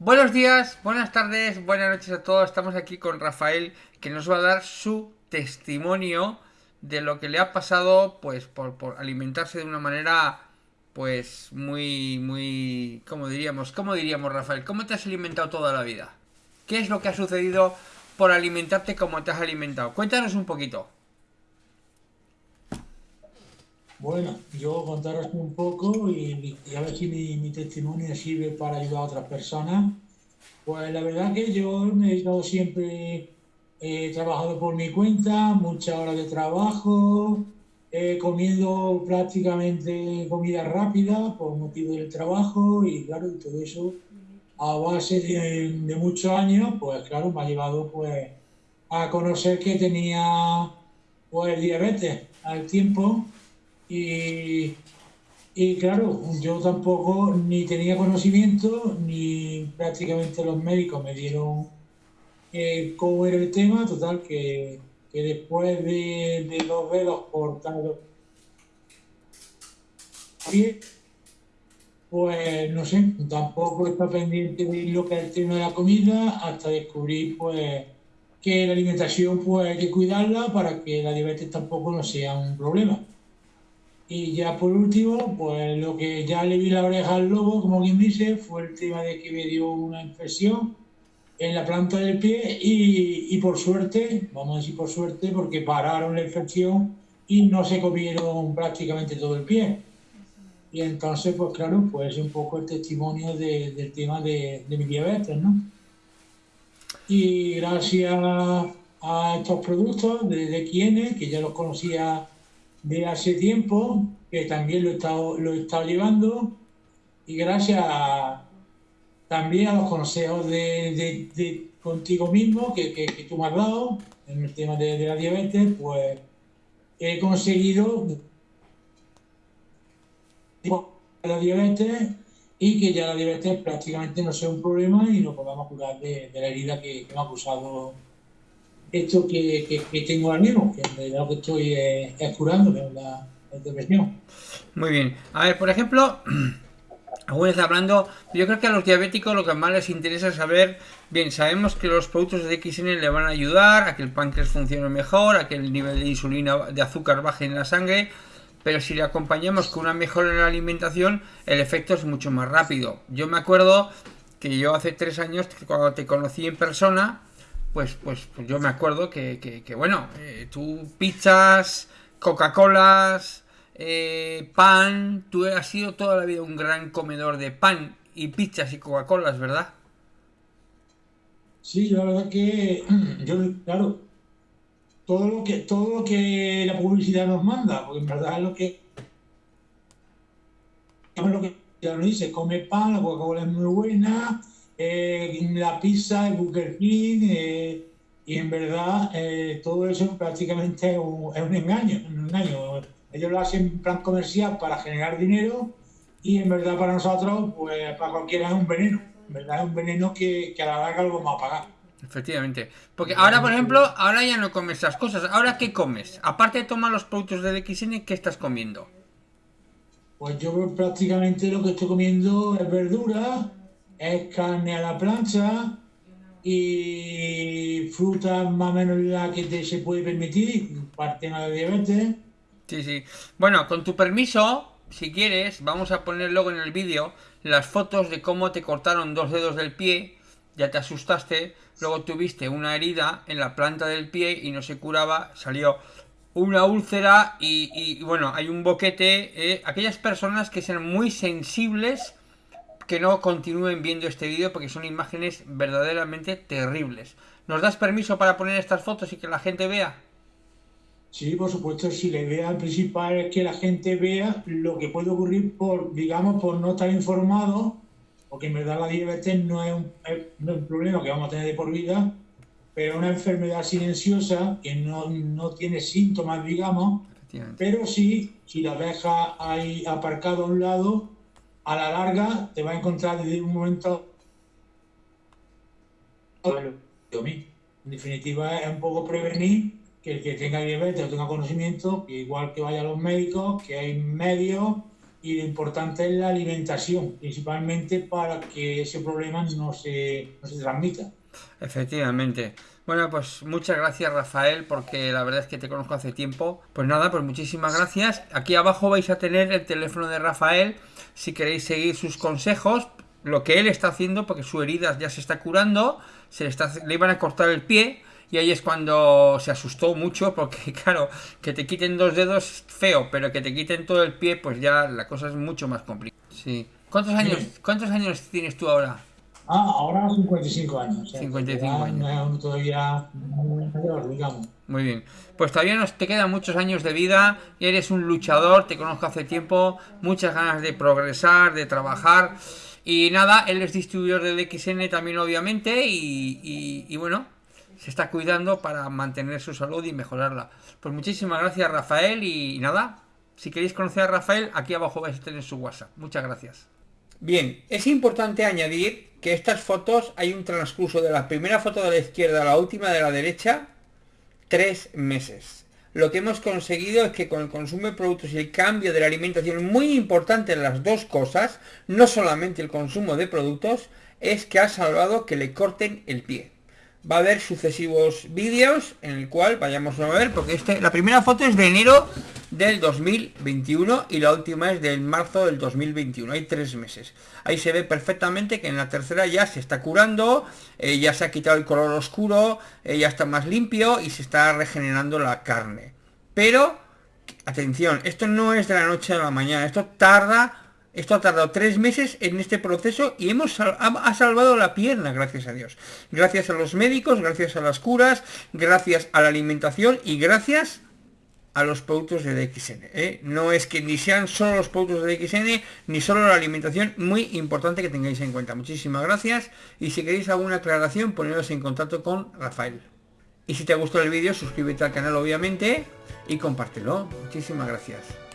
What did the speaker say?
Buenos días, buenas tardes, buenas noches a todos. Estamos aquí con Rafael que nos va a dar su testimonio de lo que le ha pasado pues por, alimentarse de una manera pues muy muy ¿cómo diríamos? ¿Cómo diríamos Rafael? ¿Cómo te has alimentado toda la vida? ¿Qué es lo que ha sucedido por alimentarte como te has alimentado? Cuéntanos un poquito. Bueno, yo contaros un poco y, a ver si mi, testimonio sirve para ayudar a otras personas. Pues la verdad que yo me he dedicado siempre, he trabajado por mi cuenta, muchas horas de trabajo, he comiendo prácticamente comida rápida por motivo del trabajo y claro, todo eso a base de, de, muchos años, pues claro, me ha llevado pues a conocer que tenía pues diabetes al tiempo y, y claro, yo tampoco ni tenía conocimiento, ni prácticamente los médicos me dieron eh, cómo era el tema. Total, que, que después de, de dos dedos cortados, pues no sé, tampoco está pendiente de lo que es el tema de la comida hasta descubrir pues que la alimentación pues hay que cuidarla para que la diabetes tampoco no sea un problema. Y ya por último, pues lo que ya le vi la oreja al lobo, como quien dice, fue el tema de que me dio una infección en la planta del pie y, y por suerte, vamos a decir por suerte, porque pararon la infección y no se comieron prácticamente todo el pie. Y entonces, pues claro, pues un poco el testimonio de, del tema de, de mi diabetes, ¿no? Y gracias a estos productos de, de que ya los conocía de hace tiempo, que también lo he estado, lo he estado llevando, y gracias también a los consejos de, de, contigo mismo que, que, tú me has dado en el tema de, la diabetes, pues he conseguido la diabetes y que ya la diabetes prácticamente no sea un problema y nos podamos curar de, la herida que, que me ha acusado esto que, que, tengo ahora mismo, que lo que estoy es, curando, la, depresión. Muy bien. A ver, por ejemplo, aún está hablando, yo creo que a los diabéticos lo que más les interesa es saber, bien, sabemos que los productos de XN le van a ayudar a que el páncreas funcione mejor, a que el nivel de insulina, de azúcar baje en la sangre, pero si le acompañamos con una mejora en la alimentación, el efecto es mucho más rápido. Yo me acuerdo que yo hace tres años, cuando te conocí en persona, pues, pues, pues, yo me acuerdo que, que, bueno, eh, tú pizzas, Coca-Colas, eh, pan, tú has sido toda la vida un gran comedor de pan y pizzas y Coca-Colas, ¿verdad? Sí, la verdad que yo, claro, todo lo que, todo lo que la publicidad nos manda, porque en verdad es lo que, lo que ya nos dice, come pan, la Coca-Cola es muy buena, eh, la pizza, el Burger King, eh, y en verdad eh, todo eso prácticamente es un, engaño, un engaño. Ellos lo hacen en plan comercial para generar dinero y en verdad para nosotros, pues para cualquiera es un veneno. En verdad es un veneno que, a la larga lo vamos a pagar. Efectivamente. Porque ahora, por ejemplo, ahora ya no comes esas cosas. ¿Ahora qué comes? Aparte de tomar los productos del XN, ¿qué estás comiendo? Pues yo prácticamente lo que estoy comiendo es verdura, es carne a la plancha y fruta más o menos la que te se puede permitir para el tema de diabetes. Sí, sí. Bueno, con tu permiso, si quieres, vamos a poner luego en el vídeo las fotos de cómo te cortaron dos dedos del pie, ya te asustaste, luego tuviste una herida en la planta del pie y no se curaba, salió una úlcera y, bueno, hay un boquete. Eh, aquellas personas que sean muy sensibles que no continúen viendo este vídeo porque son imágenes verdaderamente terribles. ¿Nos das permiso para poner estas fotos y que la gente vea? Sí, por supuesto, si la idea principal es que la gente vea lo que puede ocurrir por, digamos, por no estar informado, porque en verdad la diabetes no es un, no es un problema que vamos a tener de por vida, pero es una enfermedad silenciosa que no, no tiene síntomas, digamos, pero sí, si la deja ahí aparcado a un lado, a la larga te va a encontrar desde un momento en definitiva es un poco prevenir que el que tenga diabetes o tenga conocimiento, que igual que vaya a los médicos, que hay medios y lo importante es la alimentación, principalmente para que ese problema no se, no se transmita. Efectivamente. Bueno, pues muchas gracias Rafael, porque la verdad es que te conozco hace tiempo. Pues nada, pues muchísimas gracias. Aquí abajo vais a tener el teléfono de Rafael si queréis seguir sus consejos, lo que él está haciendo, porque su herida ya se está curando, se le, está, le iban a cortar el pie. Y ahí es cuando se asustó mucho, porque claro, que te quiten dos dedos feo, pero que te quiten todo el pie, pues ya la cosa es mucho más complicada. Sí. ¿Cuántos años, ¿cuántos años tienes tú ahora? Ah, ahora 55 años. 55 años. Todavía digamos. Muy bien. Pues todavía nos te quedan muchos años de vida. Y eres un luchador, te conozco hace tiempo. Muchas ganas de progresar, de trabajar. Y nada, él es distribuidor del XN también, obviamente. Y, y bueno, se está cuidando para mantener su salud y mejorarla. Pues muchísimas gracias, Rafael. Y nada, si queréis conocer a Rafael, aquí abajo vais a tener su WhatsApp. Muchas gracias. Bien, es importante añadir que estas fotos hay un transcurso de la primera foto de la izquierda a la última de la derecha, tres meses. Lo que hemos conseguido es que con el consumo de productos y el cambio de la alimentación, muy importante en las dos cosas, no solamente el consumo de productos, es que ha salvado que le corten el pie va a haber sucesivos vídeos en el cual vayamos a ver, porque este, la primera foto es de enero del 2021 y la última es del marzo del 2021, hay tres meses. Ahí se ve perfectamente que en la tercera ya se está curando, eh, ya se ha quitado el color oscuro, eh, ya está más limpio y se está regenerando la carne. Pero, atención, esto no es de la noche a la mañana, esto tarda esto ha tardado tres meses en este proceso y hemos ha, salvado la pierna, gracias a Dios. Gracias a los médicos, gracias a las curas, gracias a la alimentación y gracias a los productos de DXN. ¿eh? No es que ni sean solo los productos de DXN, ni solo la alimentación, muy importante que tengáis en cuenta. Muchísimas gracias y si queréis alguna aclaración, poneros en contacto con Rafael. Y si te ha gustado el vídeo, suscríbete al canal obviamente y compártelo. Muchísimas gracias.